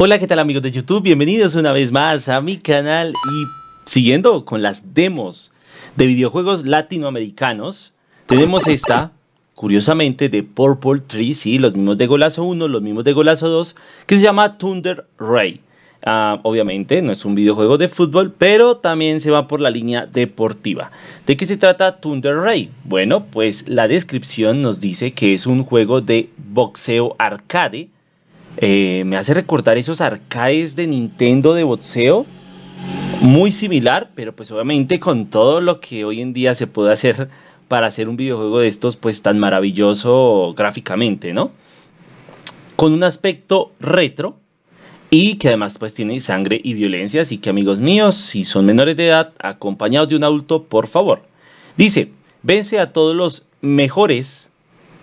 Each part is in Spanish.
Hola, ¿qué tal amigos de YouTube? Bienvenidos una vez más a mi canal y siguiendo con las demos de videojuegos latinoamericanos, tenemos esta, curiosamente, de Purple Tree, sí, los mismos de Golazo 1, los mismos de Golazo 2, que se llama Thunder Ray. Ah, obviamente no es un videojuego de fútbol, pero también se va por la línea deportiva. ¿De qué se trata Thunder Ray? Bueno, pues la descripción nos dice que es un juego de boxeo arcade, eh, me hace recordar esos arcades de Nintendo de boxeo. Muy similar, pero pues obviamente con todo lo que hoy en día se puede hacer para hacer un videojuego de estos pues tan maravilloso gráficamente, ¿no? Con un aspecto retro y que además pues tiene sangre y violencia, así que amigos míos, si son menores de edad, acompañados de un adulto, por favor. Dice, vence a todos los mejores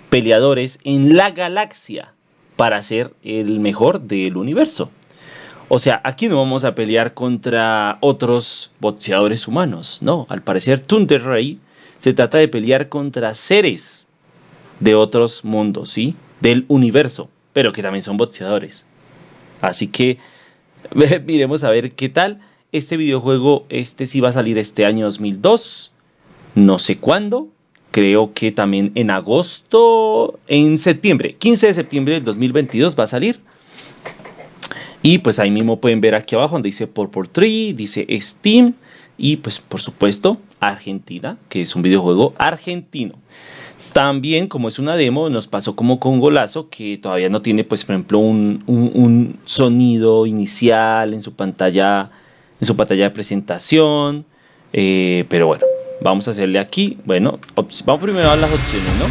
peleadores en la galaxia para ser el mejor del universo. O sea, aquí no vamos a pelear contra otros boxeadores humanos, no. Al parecer, Thunder Ray se trata de pelear contra seres de otros mundos, ¿sí? Del universo, pero que también son boxeadores. Así que miremos a ver qué tal. Este videojuego, este sí va a salir este año 2002. No sé cuándo, creo que también en agosto, en septiembre, 15 de septiembre del 2022 va a salir. Y pues ahí mismo pueden ver aquí abajo donde dice Purple Tree, dice Steam y pues por supuesto Argentina, que es un videojuego argentino. También como es una demo nos pasó como con Golazo que todavía no tiene pues por ejemplo un, sonido inicial en su pantalla, en su pantalla de presentación. Eh, pero bueno, Vamos a hacerle aquí, bueno, vamos primero a las opciones, ¿no?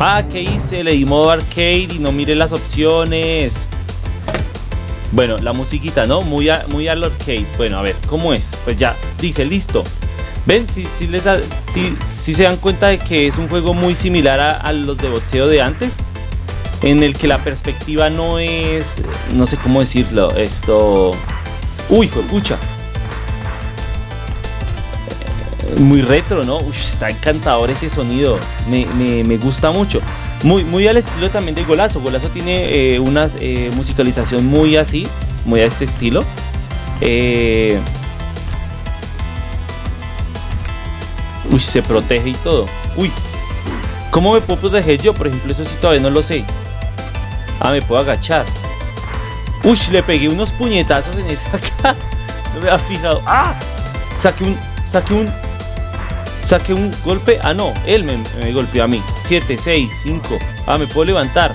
Ah, ¿qué hice? Le di modo arcade y no mire las opciones. Bueno, la musiquita, ¿no? Muy, muy al arcade. Bueno, a ver, ¿cómo es? Pues ya, dice, listo. ¿Ven? Si, si, les si, se dan cuenta de que es un juego muy similar a, a los de boxeo de antes en el que la perspectiva no es, no sé cómo decirlo, esto... Uy, escucha. Eh, muy retro, ¿no? Uy, está encantador ese sonido. Me, gusta mucho. Muy, muy al estilo también de Golazo. Golazo tiene eh, una eh, musicalización muy así, muy a este estilo. Uy, se protege y todo. Uy, ¿cómo me puedo proteger yo? Por ejemplo, eso sí todavía no lo sé. Ah, me puedo agachar. Uy, le pegué unos puñetazos en esa cara. No me había fijado. ¡Ah! Saqué un. Saqué un. Saqué un golpe. Ah, no. Él me, golpeó a mí. 7, 6, 5. Ah, me puedo levantar.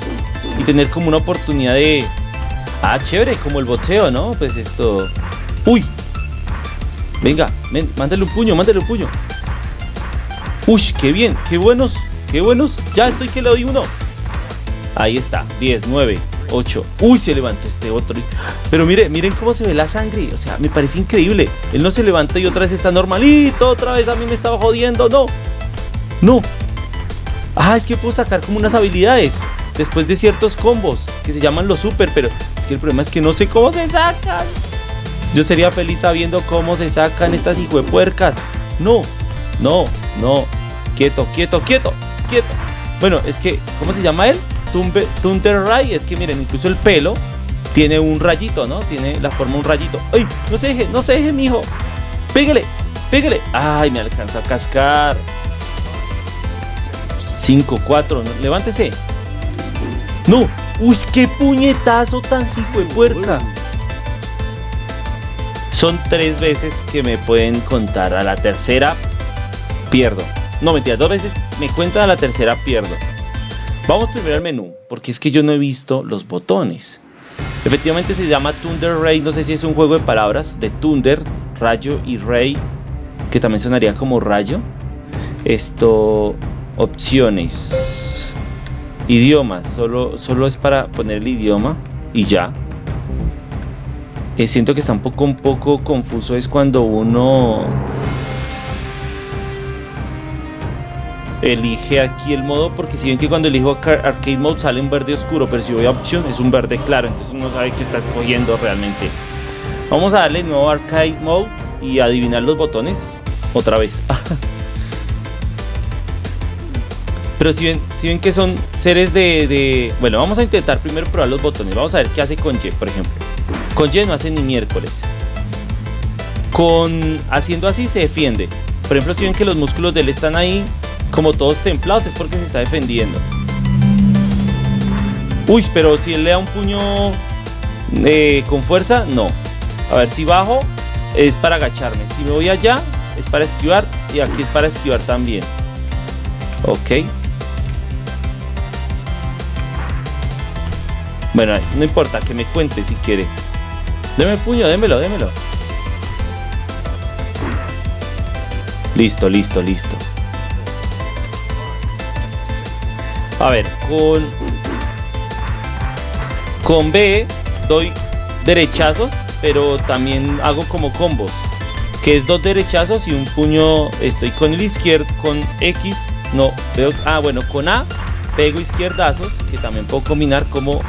Y tener como una oportunidad de. Ah, chévere, como el boxeo, ¿no? Pues esto. ¡Uy! Venga, ven, mándale un puño, mándale un puño. Uy, qué bien, qué buenos, qué buenos. Ya estoy que le doy uno. Ahí está, 10, 9, 8. Uy, se levantó este otro. Pero mire, miren cómo se ve la sangre. O sea, me parece increíble. Él no se levanta y otra vez está normalito. Otra vez a mí me estaba jodiendo. No. No. Ah, es que puedo sacar como unas habilidades. Después de ciertos combos. Que se llaman los super. Pero es que el problema es que no sé cómo se sacan. Yo sería feliz sabiendo cómo se sacan estas puercas. No. No. No. Quieto, quieto, quieto. Quieto. Bueno, es que, ¿cómo se llama él? Thunder Ray, es que miren, incluso el pelo tiene un rayito, ¿no? Tiene la forma un rayito. ¡Ay! No se deje, no se deje, mijo. Pégale, pégale. ¡Ay! Me alcanzó a cascar. 5, 4, levántese. ¡No! ¡Uy! ¡Qué puñetazo tan hijo de puerca! Son tres veces que me pueden contar. A la tercera pierdo. No, mentira, dos veces me cuentan a la tercera pierdo. Vamos primero al menú, porque es que yo no he visto los botones. Efectivamente se llama Thunder Ray, no sé si es un juego de palabras de Thunder, rayo y Ray, que también sonaría como rayo. Esto, opciones, idiomas, solo, solo es para poner el idioma y ya. Eh, siento que está un poco, un poco confuso es cuando uno elige aquí el modo porque si ven que cuando elijo arcade mode sale un verde oscuro pero si voy a opción es un verde claro entonces uno sabe que está escogiendo realmente vamos a darle nuevo arcade mode y adivinar los botones otra vez Pero si ven, si ven que son seres de, de, Bueno, vamos a intentar primero probar los botones. Vamos a ver qué hace con Y, por ejemplo. Con Y no hace ni miércoles. Con... Haciendo así se defiende. Por ejemplo, si ven que los músculos de él están ahí como todos templados, es porque se está defendiendo. Uy, pero si él le da un puño eh, con fuerza, no. A ver, si bajo es para agacharme. Si me voy allá es para esquivar y aquí es para esquivar también. Ok. Bueno, no importa, que me cuente si quiere. Deme el puño, démelo, démelo. Listo, listo, listo. A ver, con... Con B doy derechazos, pero también hago como combos. Que es dos derechazos y un puño. Estoy con el izquierdo, con X. No, veo. Ah, bueno, con A pego izquierdazos, que también puedo combinar como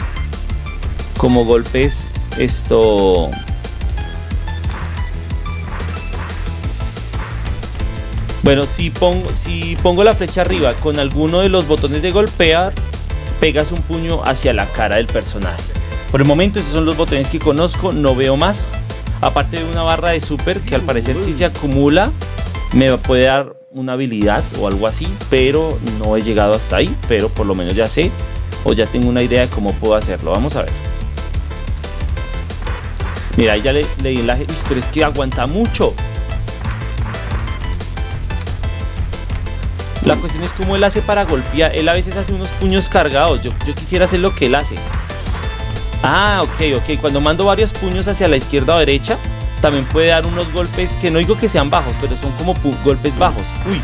como golpes esto bueno si pongo si pongo la flecha arriba con alguno de los botones de golpear pegas un puño hacia la cara del personaje. Por el momento esos son los botones que conozco no veo más. Aparte de una barra de super que al parecer si se acumula me puede dar una habilidad o algo así pero no he llegado hasta ahí pero por lo menos ya sé o ya tengo una idea de cómo puedo hacerlo. Vamos a ver. Mira, ahí ya le, leí la... pero es que aguanta mucho. La cuestión es cómo él hace para golpear. Él a veces hace unos puños cargados. Yo, yo quisiera hacer lo que él hace. Ah, ok, ok. Cuando mando varios puños hacia la izquierda o derecha, también puede dar unos golpes que no digo que sean bajos, pero son como golpes bajos. Uy.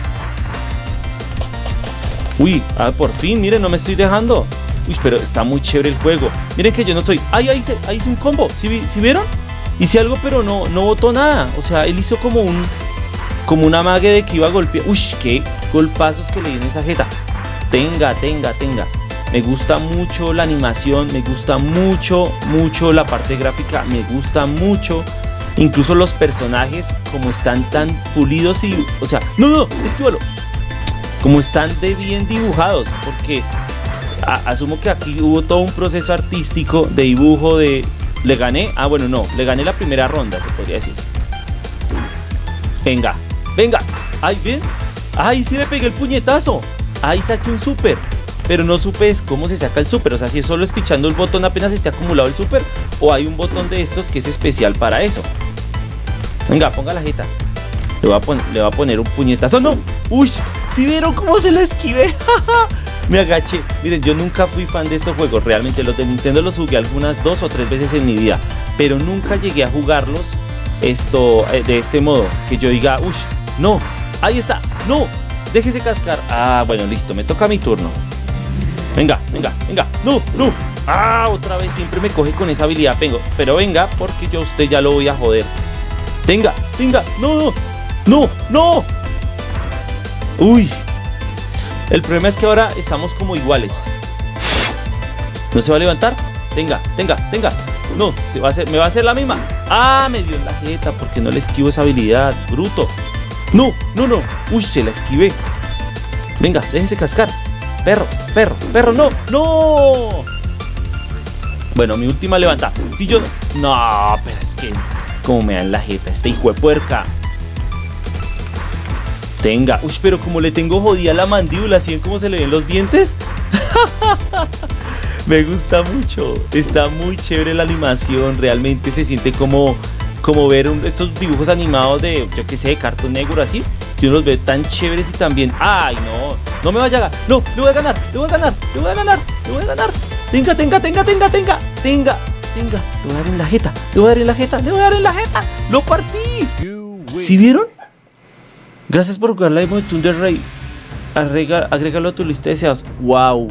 Uy, ah, por fin, miren, no me estoy dejando. Uy, pero está muy chévere el juego. Miren que yo no soy. ¡Ay, ahí hice, ahí hice un combo! ¿Sí, vieron? Hice algo, pero no, no botó nada. O sea, él hizo como un. Como una mague de que iba a golpear. Uy, qué golpazos que le di en esa jeta. Tenga, tenga, tenga. Me gusta mucho la animación, me gusta mucho, mucho la parte gráfica, me gusta mucho. Incluso los personajes, como están tan pulidos y. O sea, no, no, esquívalo. Como están de bien dibujados. Porque asumo que aquí hubo todo un proceso artístico de dibujo de... ¿Le gané? Ah, bueno, no. Le gané la primera ronda, se podría decir. Venga, venga. Ay, bien. Ay, sí le pegué el puñetazo. Ahí saqué un super. Pero no supe cómo se saca el super. O sea, si es solo espichando el botón apenas esté acumulado el super. O hay un botón de estos que es especial para eso. Venga, ponga la jeta. Le voy a, poner, le voy a poner un puñetazo. ¡No! ¡Uy! ¿Sí vieron cómo se la esquivé? me agaché. Miren, yo nunca fui fan de estos juegos. Realmente los de Nintendo los jugué algunas dos o tres veces en mi vida. Pero nunca llegué a jugarlos esto eh, de este modo. Que yo diga, uy, no, ahí está, no, déjese cascar. Ah, bueno, listo, me toca mi turno. Venga, venga, venga, no, no. Ah, otra vez siempre me coge con esa habilidad. Vengo, pero venga, porque yo a usted ya lo voy a joder. Venga, venga, no, no, no, no. Uy, el problema es que ahora estamos como iguales. ¿No se va a levantar? Tenga, tenga, tenga. No, se va a hacer, me va a hacer la misma. Ah, me dio en la jeta porque no le esquivo esa habilidad. Bruto. No, no, no. Uy, se la esquivé. Venga, déjense cascar. Perro, perro, perro, no, no. Bueno, mi última levanta. Si yo. No, pero es que. Como me dan la jeta, este hijo de puerca. Tenga. Uy, pero como le tengo jodida la mandíbula, ¿sí ven cómo se le ven los dientes? Me gusta mucho. Está muy chévere la animación. Realmente se siente como, como ver estos dibujos animados de, yo que sé, de cartón negro así. Que uno los ve tan chéveres y también. ¡Ay, no! No me vaya a ganar. No, le voy a ganar, le voy a ganar, le voy a ganar, le voy a ganar. Tenga, tenga, tenga, tenga, tenga, tenga, tenga. Le voy a dar en la jeta, le voy a dar en la jeta, le voy a dar en la jeta. ¡Lo partí! ¿Sí vieron? Gracias por jugar la demo de Thunder Ray. agrégalo a tu lista de deseados. ¡Wow!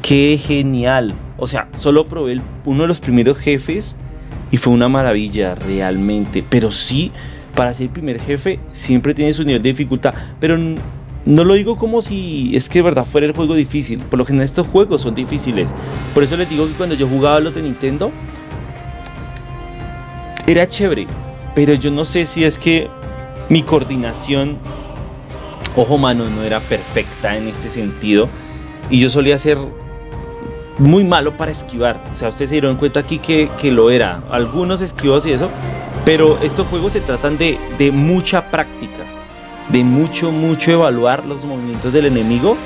¡Qué genial! O sea, solo probé uno de los primeros jefes y fue una maravilla realmente. Pero sí, para ser primer jefe siempre tiene su nivel de dificultad. Pero no lo digo como si es que de verdad fuera el juego difícil. Por lo general estos juegos son difíciles. Por eso les digo que cuando yo jugaba los de Nintendo era chévere. Pero yo no sé si es que mi coordinación ojo mano no era perfecta en este sentido. Y yo solía ser muy malo para esquivar. O sea, ustedes se dieron cuenta aquí que, lo era. Algunos esquivos y eso. Pero estos juegos se tratan de, de mucha práctica. De mucho, mucho evaluar los movimientos del enemigo.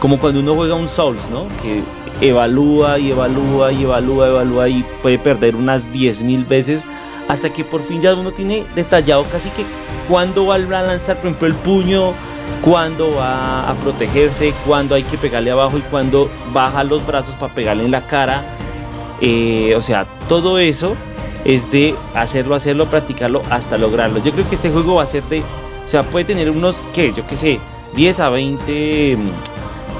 Como cuando uno juega un Souls, ¿no? Que evalúa y evalúa y evalúa, evalúa y puede perder unas 10.000 veces hasta que por fin ya uno tiene detallado casi que cuándo va a lanzar, por ejemplo, el puño, cuándo va a protegerse, cuándo hay que pegarle abajo y cuándo baja los brazos para pegarle en la cara. Eh, o sea, todo eso es de hacerlo, hacerlo, practicarlo hasta lograrlo. Yo creo que este juego va a ser de, o sea, puede tener unos, que yo qué sé, 10 a 20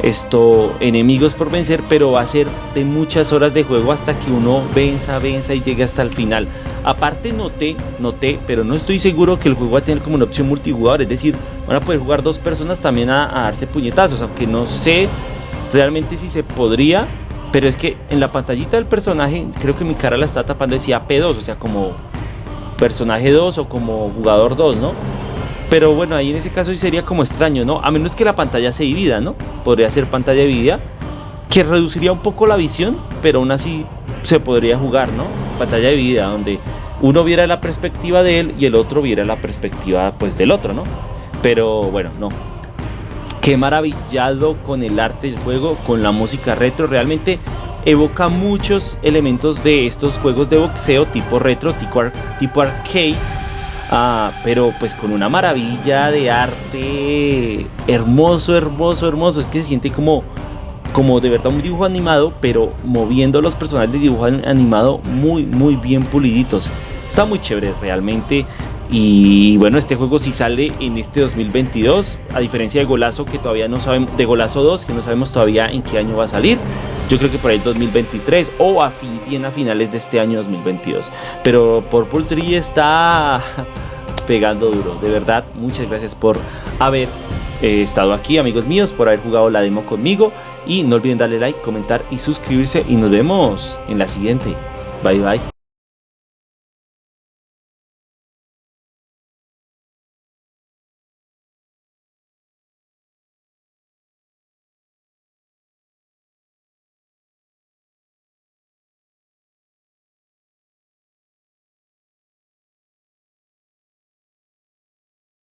esto, enemigos por vencer, pero va a ser de muchas horas de juego hasta que uno venza, venza y llegue hasta el final. Aparte noté, noté, pero no estoy seguro que el juego va a tener como una opción multijugador, es decir, van a poder jugar dos personas también a, darse puñetazos, aunque no sé realmente si se podría, pero es que en la pantallita del personaje, creo que mi cara la está tapando, decía P2, o sea, como personaje 2 o como jugador 2, ¿no? Pero bueno, ahí en ese caso sería como extraño, ¿no? A menos que la pantalla se divida, ¿no? Podría ser pantalla dividida, que reduciría un poco la visión, pero aún así se podría jugar, ¿no? Pantalla dividida, donde uno viera la perspectiva de él y el otro viera la perspectiva pues del otro, ¿no? Pero bueno, no. Qué maravillado con el arte del juego, con la música retro, realmente evoca muchos elementos de estos juegos de boxeo tipo retro, tipo, tipo arcade Ah, pero pues con una maravilla de arte hermoso, hermoso, hermoso. Es que se siente como, como de verdad un dibujo animado, pero moviendo los personajes de dibujo animado muy, muy bien puliditos. Está muy chévere realmente. Y bueno, este juego si sale en este 2022, a diferencia de Golazo que todavía no sabemos, de Golazo 2 que no sabemos todavía en qué año va a salir. Yo creo que por ahí 2023 o a bien a finales de este año 2022. Pero Purple Tree está pegando duro. De verdad, muchas gracias por haber eh, estado aquí, amigos míos, por haber jugado la demo conmigo. Y no olviden darle like, comentar y suscribirse. Y nos vemos en la siguiente. Bye bye.